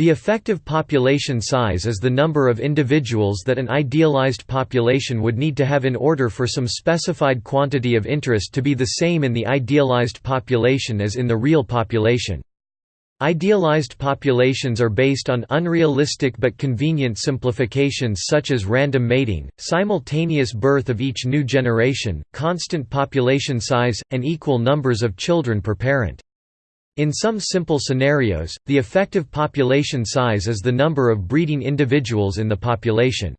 The effective population size is the number of individuals that an idealized population would need to have in order for some specified quantity of interest to be the same in the idealized population as in the real population. Idealized populations are based on unrealistic but convenient simplifications such as random mating, simultaneous birth of each new generation, constant population size, and equal numbers of children per parent. In some simple scenarios, the effective population size is the number of breeding individuals in the population.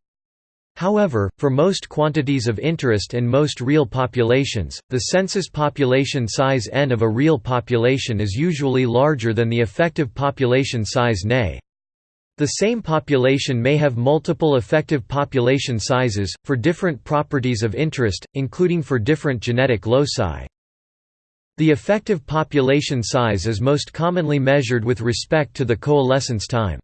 However, for most quantities of interest and most real populations, the census population size n of a real population is usually larger than the effective population size n. The same population may have multiple effective population sizes, for different properties of interest, including for different genetic loci. The effective population size is most commonly measured with respect to the coalescence time.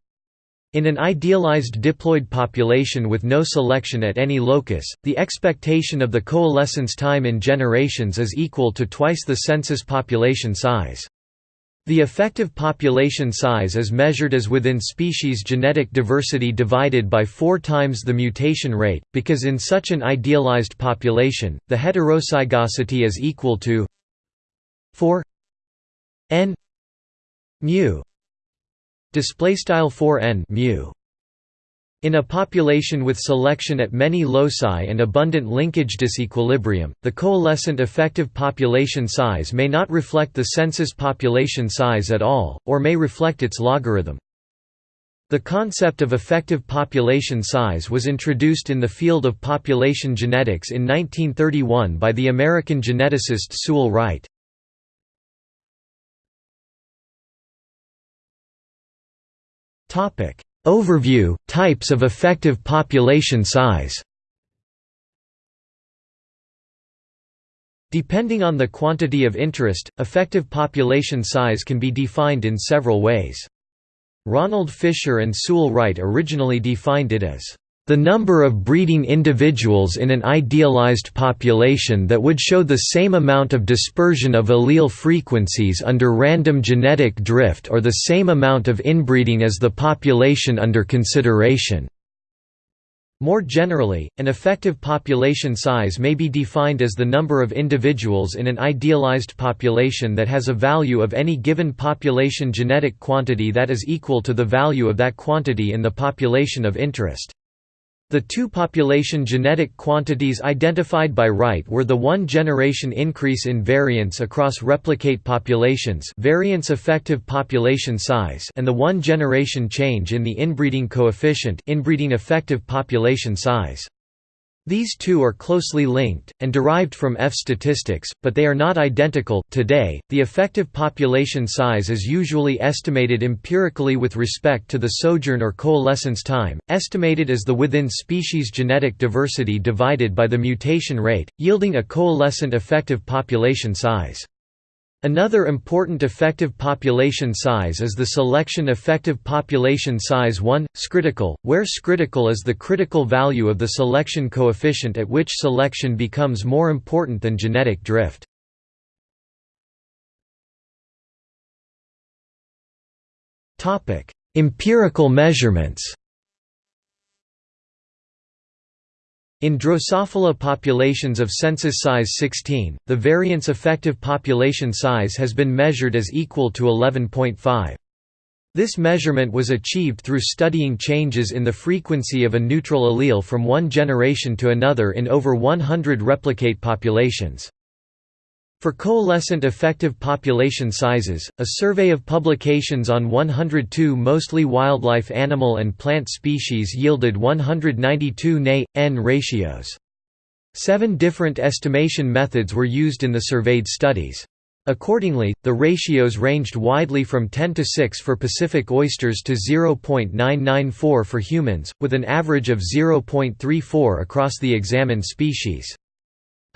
In an idealized diploid population with no selection at any locus, the expectation of the coalescence time in generations is equal to twice the census population size. The effective population size is measured as within species genetic diversity divided by 4 times the mutation rate, because in such an idealized population, the heterozygosity is equal to 4 n mu display style 4 n mu in a population with selection at many loci and abundant linkage disequilibrium, the coalescent effective population size may not reflect the census population size at all, or may reflect its logarithm. The concept of effective population size was introduced in the field of population genetics in 1931 by the American geneticist Sewall Wright. Topic Overview Types of effective population size Depending on the quantity of interest, effective population size can be defined in several ways. Ronald Fisher and Sewall Wright originally defined it as the number of breeding individuals in an idealized population that would show the same amount of dispersion of allele frequencies under random genetic drift or the same amount of inbreeding as the population under consideration. More generally, an effective population size may be defined as the number of individuals in an idealized population that has a value of any given population genetic quantity that is equal to the value of that quantity in the population of interest. The two population genetic quantities identified by Wright were the one-generation increase in variance across replicate populations variance effective population size and the one-generation change in the inbreeding coefficient inbreeding effective population size. These two are closely linked, and derived from F statistics, but they are not identical. Today, the effective population size is usually estimated empirically with respect to the sojourn or coalescence time, estimated as the within species genetic diversity divided by the mutation rate, yielding a coalescent effective population size. Another important effective population size is the selection effective population size 1, scritical, where scritical is the critical value of the selection coefficient at which selection becomes more important than genetic drift. Empirical measurements In Drosophila populations of census size 16, the variance effective population size has been measured as equal to 11.5. This measurement was achieved through studying changes in the frequency of a neutral allele from one generation to another in over 100 replicate populations. For coalescent effective population sizes, a survey of publications on 102 mostly wildlife animal and plant species yielded 192 Na-N ratios. Seven different estimation methods were used in the surveyed studies. Accordingly, the ratios ranged widely from 10 to 6 for Pacific oysters to 0.994 for humans, with an average of 0.34 across the examined species.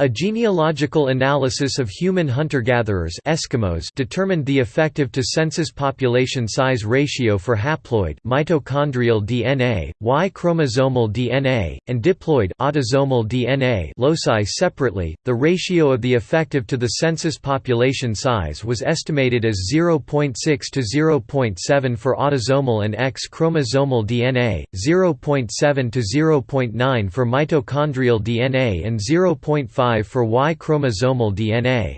A genealogical analysis of human hunter-gatherers Eskimos determined the effective to census population size ratio for haploid mitochondrial DNA, Y-chromosomal DNA, and diploid autosomal DNA loci separately. The ratio of the effective to the census population size was estimated as 0.6 to 0.7 for autosomal and X chromosomal DNA, 0.7 to 0.9 for mitochondrial DNA and 0.5 for Y chromosomal DNA.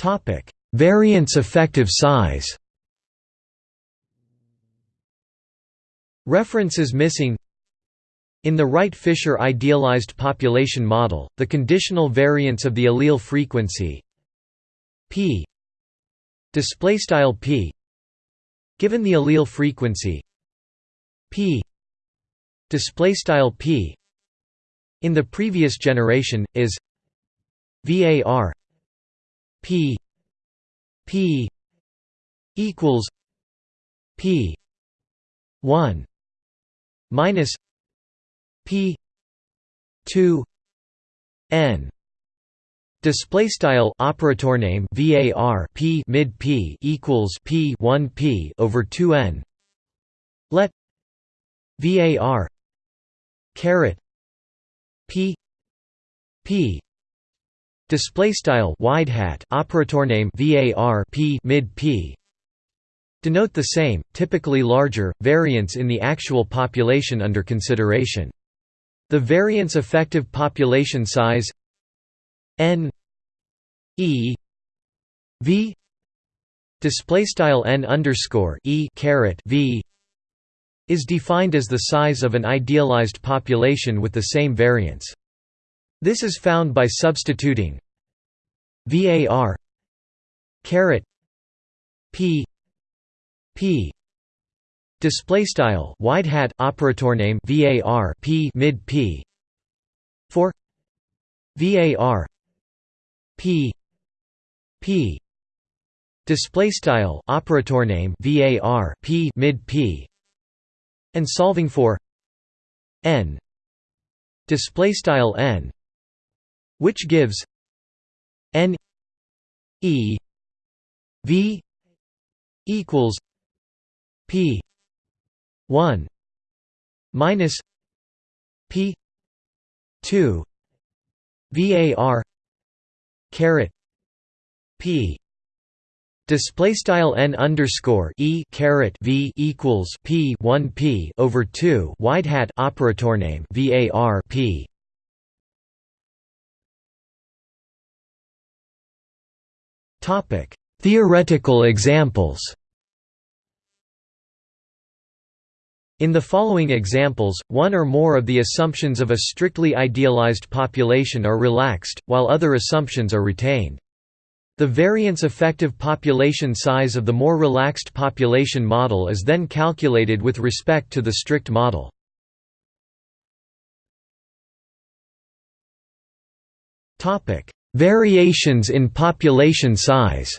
Topic: Variance effective size. References missing in the Wright-Fisher idealized population model, the conditional variance of the allele frequency p p given the allele frequency p display style p in the previous generation is var p p equals p 1 minus p 2 n Display style operator name var p mid p equals p 1 p over 2 n. Let var caret p p display style wide hat operator name var p mid p denote the same typically larger variance in the actual population under consideration. The variance effective population size n e v display style n underscore e caret v is defined as the size of an idealized population with the same variance. This is found by substituting var caret p p display style wide hat operator name var p mid p for var p p display style operator name var p mid p and solving for n display style n which gives n e v equals p 1 minus p 2 var caret p Display style n underscore e caret v equals p one p over two wide hat operator name var p. Topic: Theoretical examples. In the following examples, one or more of the assumptions of a strictly idealized population are relaxed, while other assumptions are retained. The variance effective population size of the more relaxed population model is then calculated with respect to the strict model. Variations in population size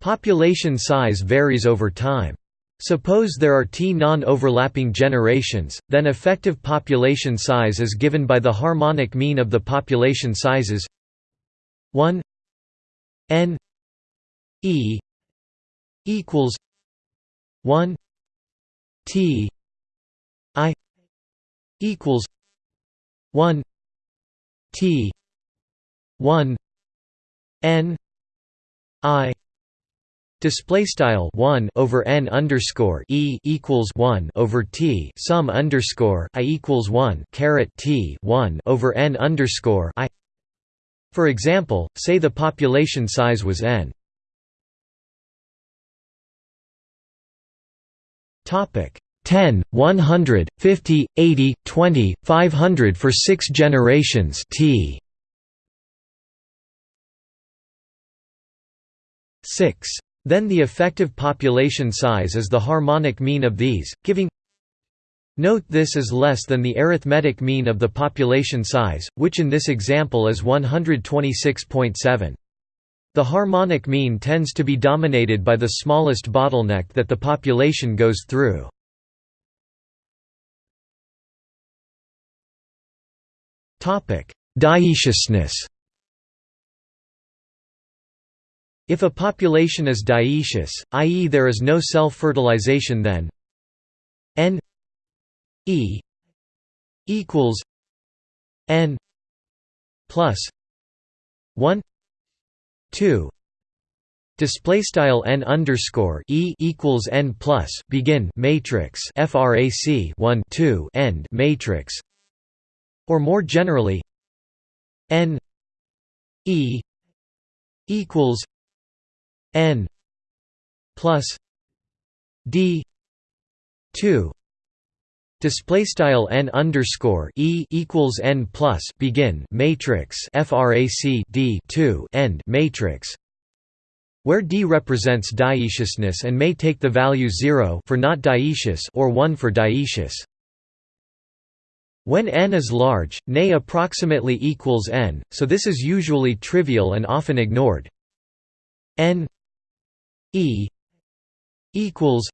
Population size varies over time. Suppose there are t non-overlapping generations, then effective population size is given by the harmonic mean of the population sizes. 1 n e equals 1 t i equals 1 t 1 n i Display style one over n underscore e equals one over t sum underscore i equals one caret t one over n underscore i. For example, say the population size was n. Topic 10, 100, 50, 80, 20, 500 for six generations t. 6 then the effective population size is the harmonic mean of these, giving Note this is less than the arithmetic mean of the population size, which in this example is 126.7. The harmonic mean tends to be dominated by the smallest bottleneck that the population goes through. Dioeciousness If a population is dioecious, i.e. there is no self-fertilization then n e equals n plus 1 2 display style n underscore e equals n plus begin matrix frac 1 2 end matrix or more generally n e equals n plus d 2 Display style n underscore e equals n plus begin matrix frac d 2 end matrix, where d represents dioeciousness and may take the value 0 for not dioecious or 1 for dioecious. When n is large, Ne approximately equals n, so this is usually trivial and often ignored. n e equals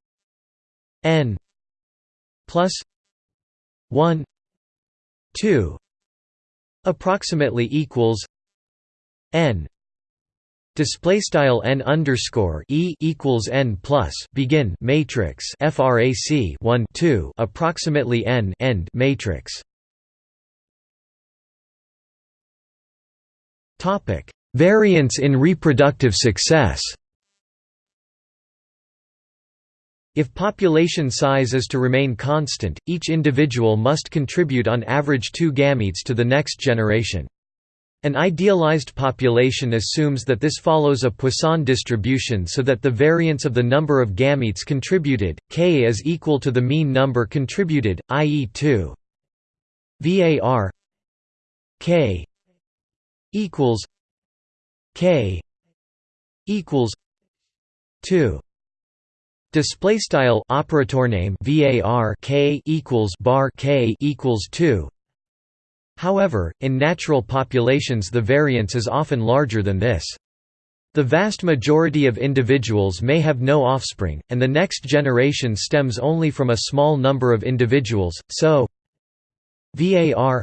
n plus 1 2 approximately equals n. Display style n underscore e equals n plus begin matrix frac 1 2 approximately n end matrix. Topic. Variance in reproductive success If population size is to remain constant, each individual must contribute on average two gametes to the next generation. An idealized population assumes that this follows a Poisson distribution so that the variance of the number of gametes contributed, k is equal to the mean number contributed, i.e. 2 var k equals k equals 2 Display style operator name var k equals bar k equals two. However, in natural populations the variance is often larger than this. The vast majority of individuals may have no offspring, and the next generation stems only from a small number of individuals, so var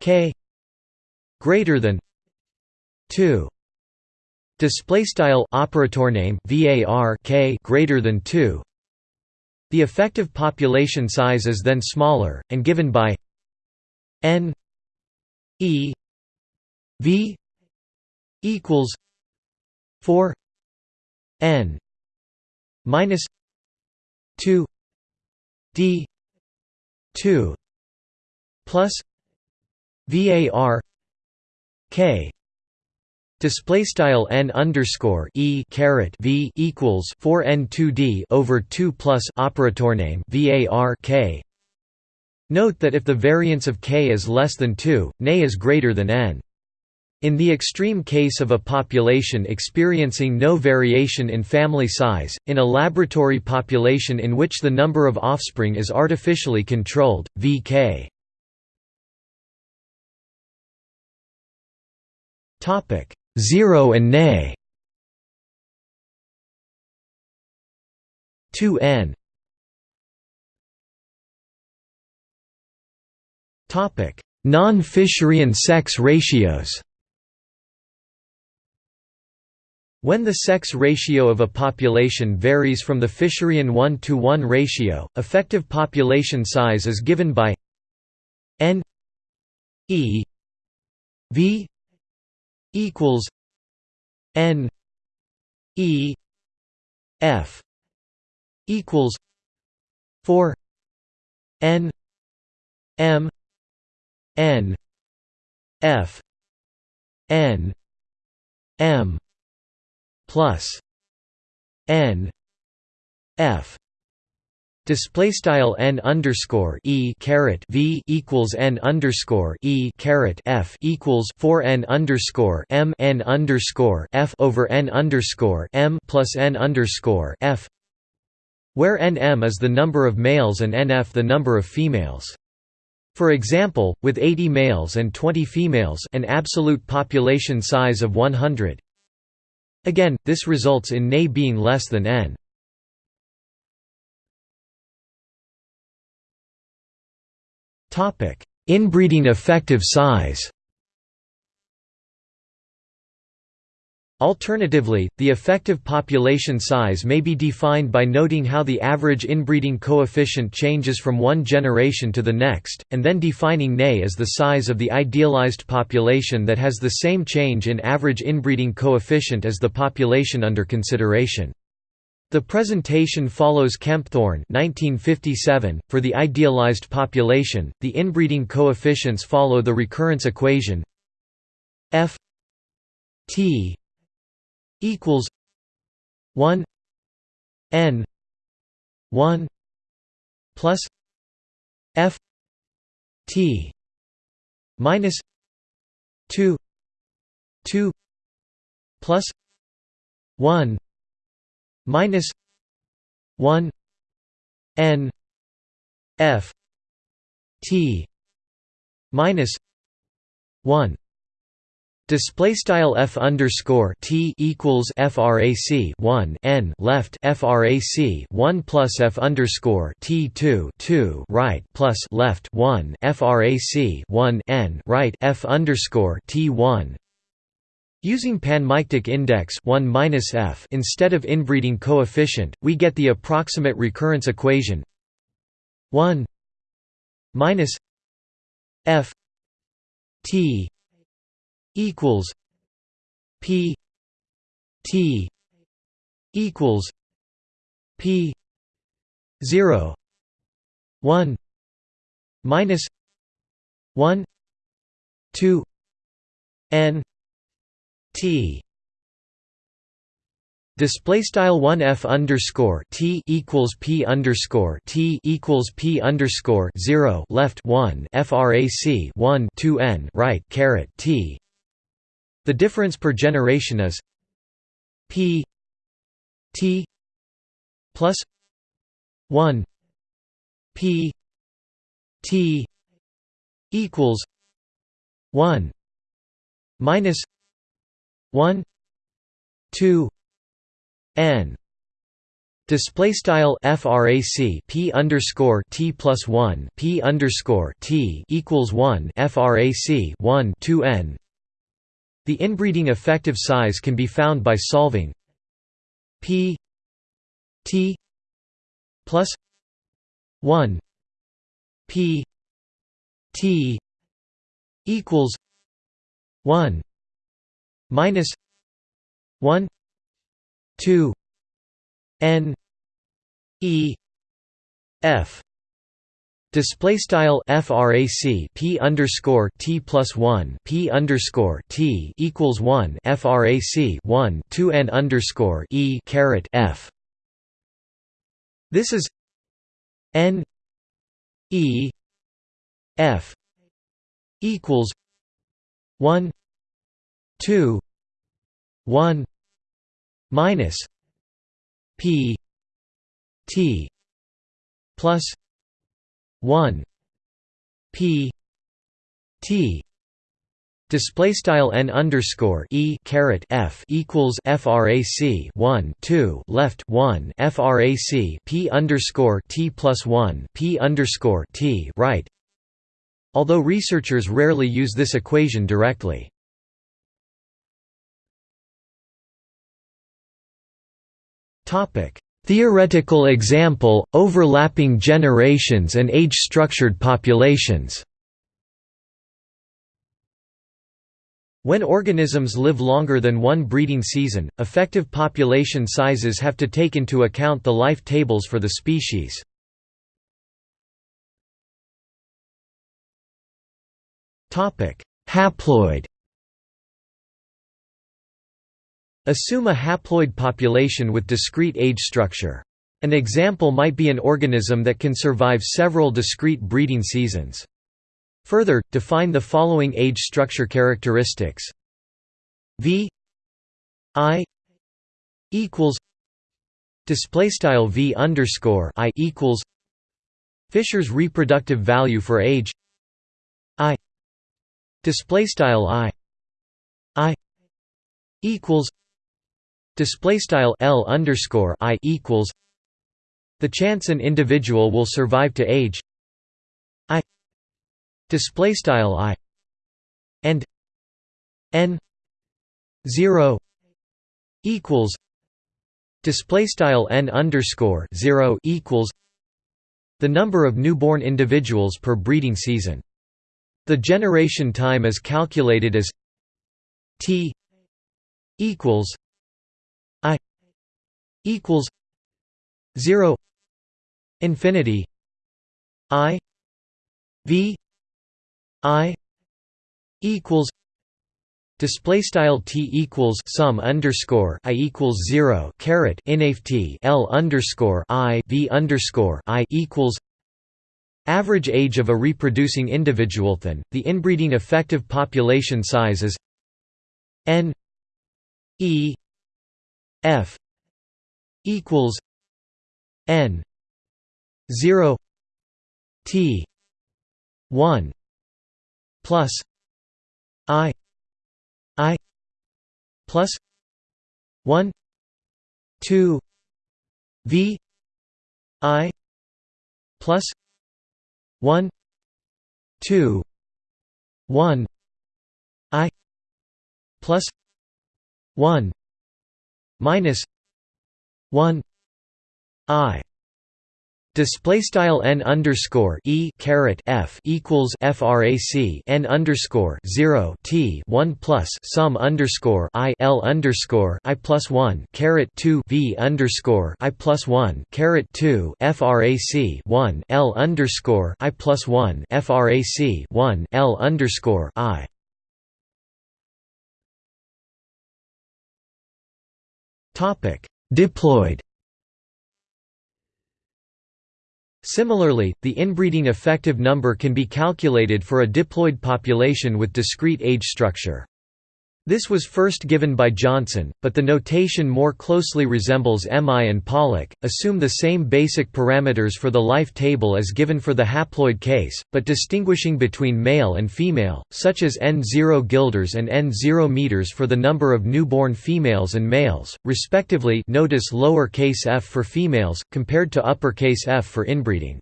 k greater than 2 Display style operator name var k greater than 2. The effective population size is then smaller and given by n e v equals 4 n minus 2 d 2 plus var k Display style n underscore e caret v equals four n two d over two plus operator name var k. Note that if the variance of k is less than two, Ne is greater than n. In the extreme case of a population experiencing no variation in family size, in a laboratory population in which the number of offspring is artificially controlled, vk. Topic 0 and Ne 2n Topic Non-Fisherian sex ratios. When the sex ratio of a population varies from the Fisherian 1 to 1 ratio, effective population size is given by n e v equals N E F equals four N M N F N M plus N F Display style n underscore e caret v equals n underscore e caret f equals four n underscore m n underscore f over n underscore m plus n underscore f, where nm is the number of males and nf the number of females. For example, with 80 males and 20 females, an absolute population size of 100 Again, this results in Ne being less than n. Inbreeding effective size Alternatively, the effective population size may be defined by noting how the average inbreeding coefficient changes from one generation to the next, and then defining Ne as the size of the idealized population that has the same change in average inbreeding coefficient as the population under consideration. The presentation follows Kempthorne 1957. .For the idealized population, the inbreeding coefficients follow the recurrence equation f t equals 1 n 1 plus f t minus 2 2 plus 1 minus 1 n f t minus 1 Display style f underscore t equals frac 1 n left frac 1 plus f underscore t 2 2 right plus left 1 frac 1 n right f underscore t 1 Using panmictic index 1 minus f instead of inbreeding coefficient, we get the approximate recurrence equation. 1 minus f t equals p t equals p 0 1 minus 1 2 n T Display style one f underscore t equals p underscore t equals p underscore zero left one frac one two n right caret t. The difference per generation is p t plus one p t equals one minus 1 2 n Display style frac p underscore t plus one p underscore t equals one frac one two n. The inbreeding effective size can be found by solving p t plus one p t equals one minus 1 2 n e f Display style frac p underscore t plus one p underscore t equals one frac one two n underscore e caret f. This is n e f equals one 2 1 minus p t plus 1 p t Display style n underscore e caret f equals frac 1 2 left 1 frac p underscore t plus 1 p underscore t right. Although researchers rarely use this equation directly. Theoretical example, overlapping generations and age-structured populations. When organisms live longer than one breeding season, effective population sizes have to take into account the life tables for the species. Haploid Assume a haploid population with discrete age structure. An example might be an organism that can survive several discrete breeding seasons. Further, define the following age structure characteristics v i equals display style v underscore i equals Fisher's reproductive value for age i display style i i equals display style L underscore I equals the chance an individual will survive to age I display style I and n 0 equals display style n underscore 0 equals the number of newborn individuals per breeding season. The generation time is calculated as t equals equals 0 infinity i v i equals Display style t equals sum underscore i equals zero caret inft l underscore i v underscore i equals average age of a reproducing individual. Then the inbreeding effective population size is n e f equals n zero t one plus i i plus 1 2 v i plus 1 2 1 i plus 1 minus 1 i Display style n underscore e caret f equals frac n underscore zero t one plus sum underscore i l underscore i plus one caret two v underscore i plus one caret two frac one l underscore i plus one frac one l underscore i. Topic diploid Similarly, the inbreeding effective number can be calculated for a diploid population with discrete age structure. This was first given by Johnson, but the notation more closely resembles Emigh and Pollak, assume the same basic parameters for the life table as given for the haploid case, but distinguishing between male and female, such as N0 guilders and N0 meters for the number of newborn females and males, respectively notice lower case f for females, compared to uppercase f for inbreeding.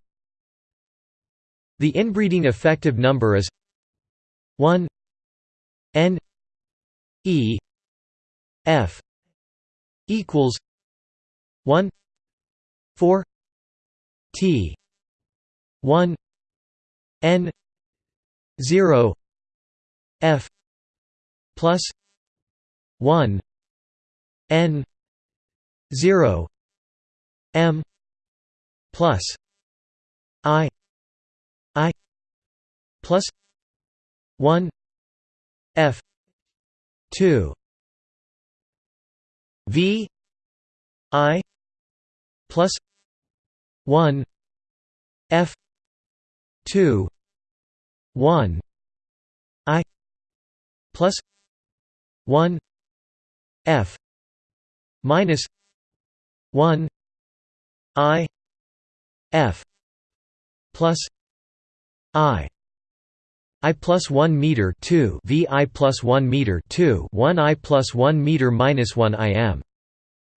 The inbreeding effective number is 1 n E F equals one four T one N zero F plus one N zero M plus I I plus one F 2 v. I. plus 1 f. 2 1 i. plus 1 f. minus 1 i. F. plus i I plus 1 meter 2 V I plus 1 meter 2 1 I plus 1 meter minus 1 I m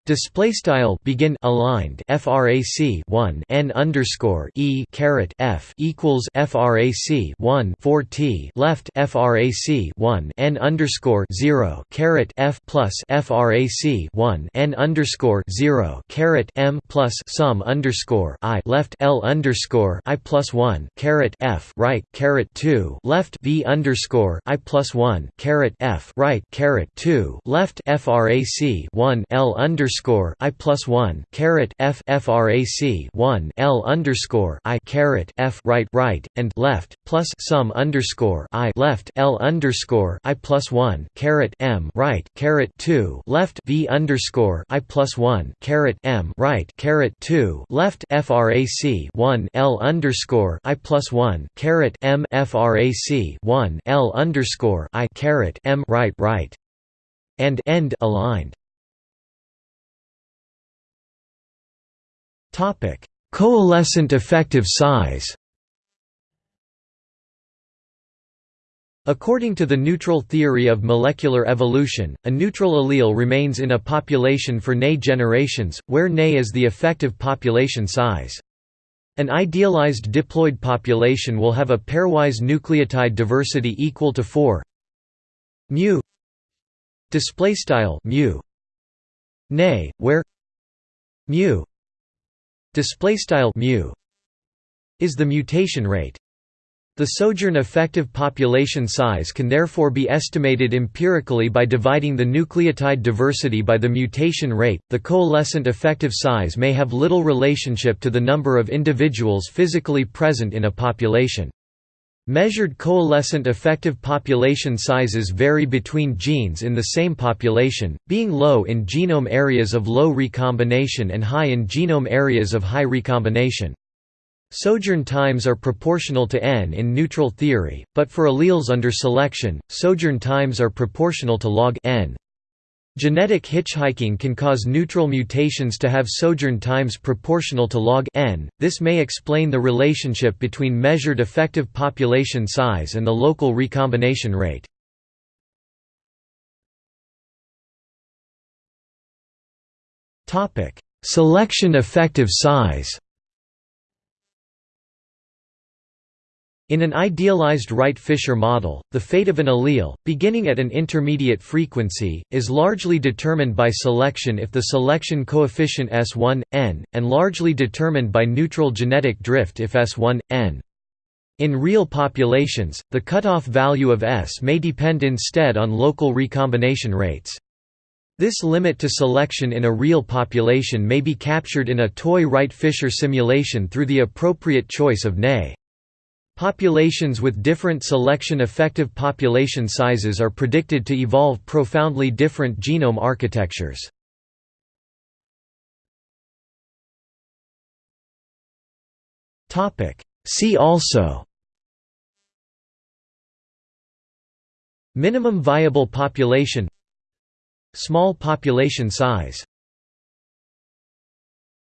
Display style begin aligned frac 1 n underscore e caret f equals frac 1 4 t left frac 1 n underscore 0 caret f plus frac 1 n underscore 0 caret m plus sum underscore i left l underscore i plus 1 caret f right caret 2 left v underscore i plus 1 caret f right caret 2 left frac 1 l underscore underscore I plus one caret F FRAC one L underscore I caret F right right and left plus sum underscore I left L underscore I plus one caret M right caret two left V underscore I plus one caret M right caret two left FRAC one L underscore I plus one caret M FRAC one L underscore I caret M right right and end aligned. Topic: Coalescent effective size. According to the neutral theory of molecular evolution, a neutral allele remains in a population for Ney generations, where Ney is the effective population size. An idealized diploid population will have a pairwise nucleotide diversity equal to 4 mu display style mu Ney, where mu display style mu is the mutation rate. The sojourn effective population size can therefore be estimated empirically by dividing the nucleotide diversity by the mutation rate. The coalescent effective size may have little relationship to the number of individuals physically present in a population. Measured coalescent effective population sizes vary between genes in the same population, being low in genome areas of low recombination and high in genome areas of high recombination. Sojourn times are proportional to n in neutral theory, but for alleles under selection, sojourn times are proportional to log n. Genetic hitchhiking can cause neutral mutations to have sojourn times proportional to log n. This may explain the relationship between measured effective population size and the local recombination rate. Topic: Selection effective size. In an idealized Wright-Fisher model, the fate of an allele, beginning at an intermediate frequency, is largely determined by selection if the selection coefficient S1, n, and largely determined by neutral genetic drift if S1, n. In real populations, the cutoff value of S may depend instead on local recombination rates. This limit to selection in a real population may be captured in a toy Wright-Fisher simulation through the appropriate choice of Ney. Populations with different selection effective population sizes are predicted to evolve profoundly different genome architectures. See also Minimum viable population Small population size